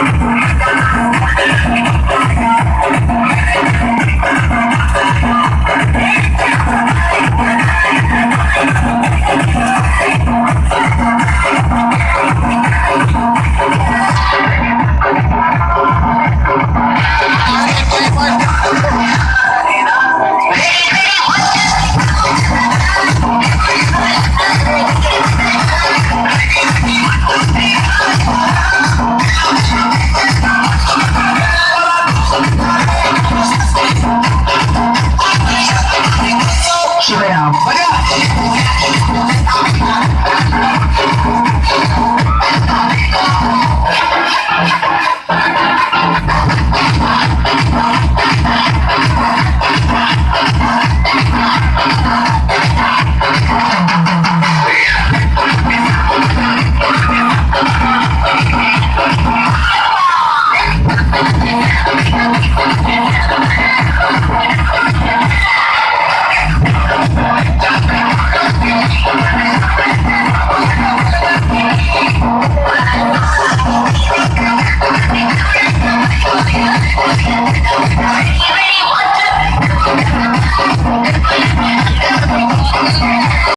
Gracias.